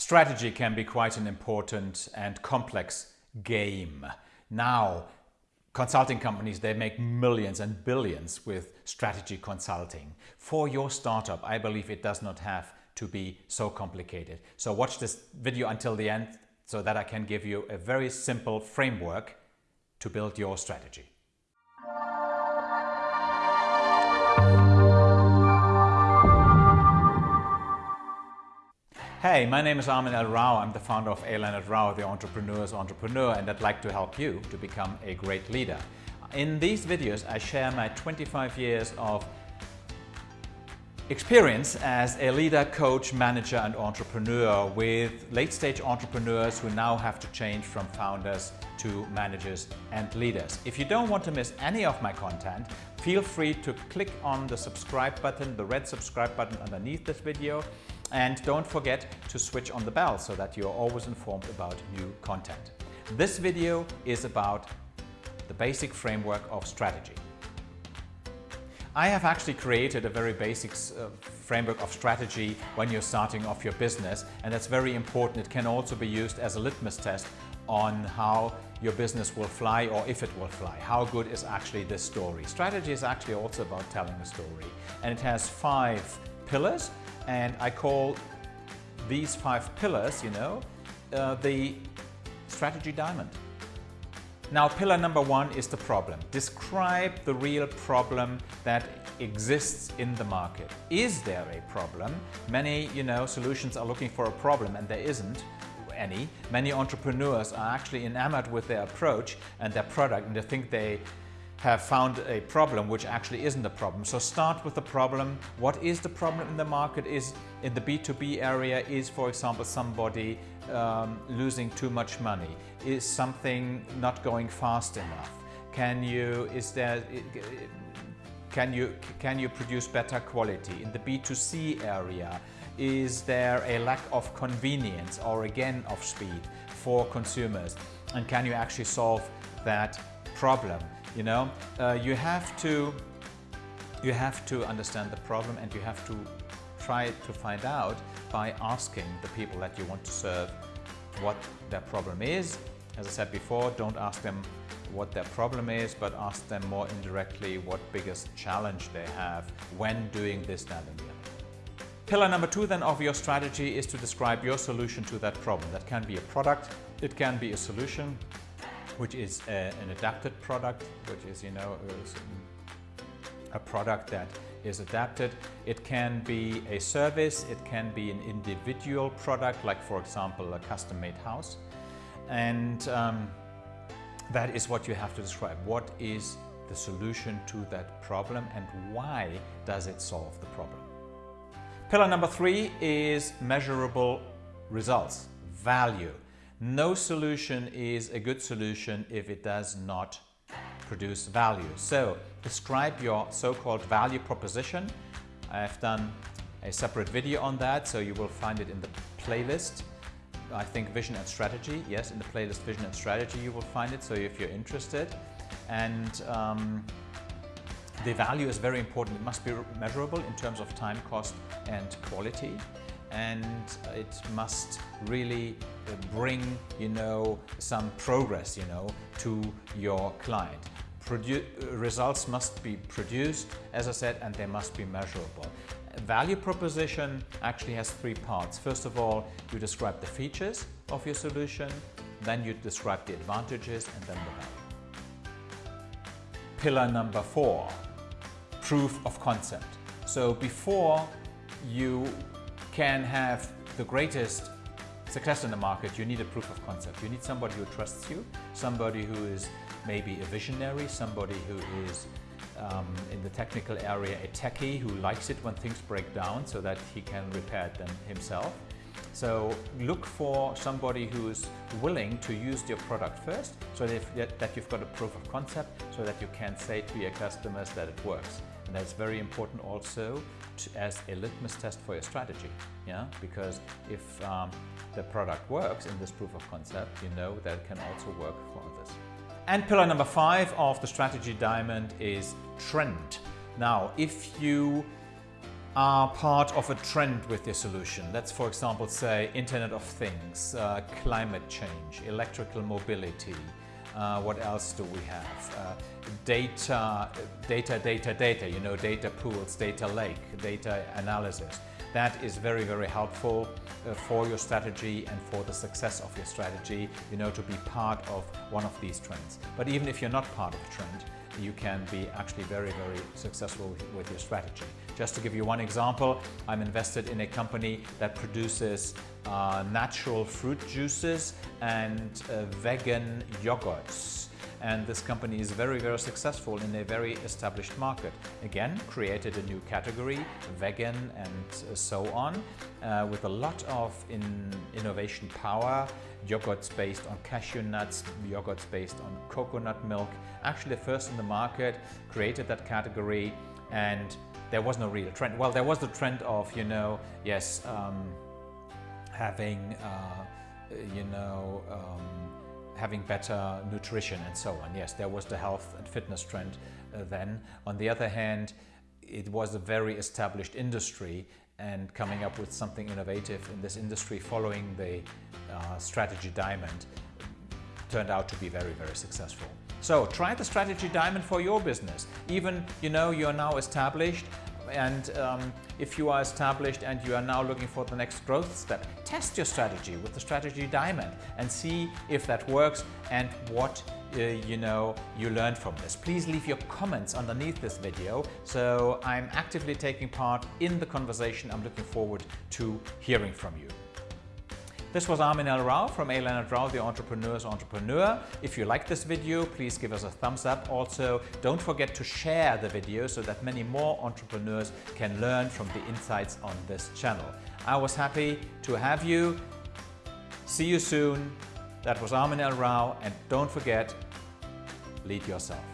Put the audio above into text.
Strategy can be quite an important and complex game. Now, consulting companies, they make millions and billions with strategy consulting. For your startup, I believe it does not have to be so complicated. So watch this video until the end so that I can give you a very simple framework to build your strategy. Hey, my name is Armin L. Rao. I'm the founder of A. Leonard Rao, the entrepreneur's entrepreneur, and I'd like to help you to become a great leader. In these videos, I share my 25 years of experience as a leader, coach, manager, and entrepreneur with late-stage entrepreneurs who now have to change from founders to managers and leaders. If you don't want to miss any of my content, feel free to click on the subscribe button, the red subscribe button underneath this video, and don't forget to switch on the bell so that you're always informed about new content. This video is about the basic framework of strategy. I have actually created a very basic uh, framework of strategy when you're starting off your business and that's very important. It can also be used as a litmus test on how your business will fly or if it will fly. How good is actually this story? Strategy is actually also about telling a story and it has five pillars and I call these five pillars, you know, uh, the strategy diamond. Now, pillar number one is the problem. Describe the real problem that exists in the market. Is there a problem? Many, you know, solutions are looking for a problem and there isn't any. Many entrepreneurs are actually enamored with their approach and their product and they think they have found a problem which actually isn't a problem. So start with the problem. What is the problem in the market is in the B2B area is for example somebody um, losing too much money? Is something not going fast enough? Can you, is there, can you, can you produce better quality? In the B2C area, is there a lack of convenience or again of speed for consumers? And can you actually solve that problem? You know, uh, you have to you have to understand the problem and you have to try to find out by asking the people that you want to serve what their problem is. As I said before, don't ask them what their problem is, but ask them more indirectly what biggest challenge they have when doing this, that and the other. Pillar number two then of your strategy is to describe your solution to that problem. That can be a product, it can be a solution, which is a, an adapted product, which is, you know, a product that is adapted. It can be a service, it can be an individual product, like for example, a custom-made house. And um, that is what you have to describe. What is the solution to that problem and why does it solve the problem? Pillar number three is measurable results, value. No solution is a good solution if it does not produce value. So describe your so-called value proposition. I've done a separate video on that, so you will find it in the playlist. I think Vision and Strategy. Yes, in the playlist Vision and Strategy you will find it, so if you're interested. And um, the value is very important. It must be measurable in terms of time, cost and quality and it must really uh, bring you know some progress you know to your client Produ results must be produced as I said and they must be measurable value proposition actually has three parts. First of all you describe the features of your solution then you describe the advantages and then the value. Pillar number four proof of concept. So before you can have the greatest success in the market, you need a proof of concept. You need somebody who trusts you, somebody who is maybe a visionary, somebody who is um, in the technical area a techie who likes it when things break down so that he can repair them himself. So look for somebody who is willing to use your product first so that, that you've got a proof of concept so that you can say to your customers that it works. And that's very important also to, as a litmus test for your strategy. Yeah, because if um, the product works in this proof of concept, you know that it can also work for others. And pillar number five of the strategy diamond is trend. Now, if you are part of a trend with your solution. Let's for example say Internet of Things, uh, climate change, electrical mobility, uh, what else do we have? Uh, data, data, data, data, you know, data pools, data lake, data analysis. That is very, very helpful uh, for your strategy and for the success of your strategy, you know, to be part of one of these trends. But even if you're not part of a trend, you can be actually very, very successful with your strategy. Just to give you one example, I'm invested in a company that produces uh, natural fruit juices and uh, vegan yogurts and this company is very, very successful in a very established market. Again, created a new category, vegan and so on, uh, with a lot of in innovation power, yogurts based on cashew nuts, yogurts based on coconut milk. Actually, first in the market created that category and there was no real trend. Well, there was the trend of, you know, yes, um, having, uh, you know, um, having better nutrition and so on. Yes, there was the health and fitness trend uh, then. On the other hand, it was a very established industry and coming up with something innovative in this industry following the uh, strategy diamond turned out to be very, very successful. So try the strategy diamond for your business. Even, you know, you're now established and um, if you are established and you are now looking for the next growth step, test your strategy with the strategy diamond and see if that works and what uh, you know you learned from this. Please leave your comments underneath this video so I'm actively taking part in the conversation. I'm looking forward to hearing from you. This was Armin L. Rao from A. Leonard Rao, the Entrepreneur's Entrepreneur. If you like this video, please give us a thumbs up. Also, don't forget to share the video so that many more entrepreneurs can learn from the insights on this channel. I was happy to have you. See you soon. That was Armin L. Rao and don't forget, lead yourself.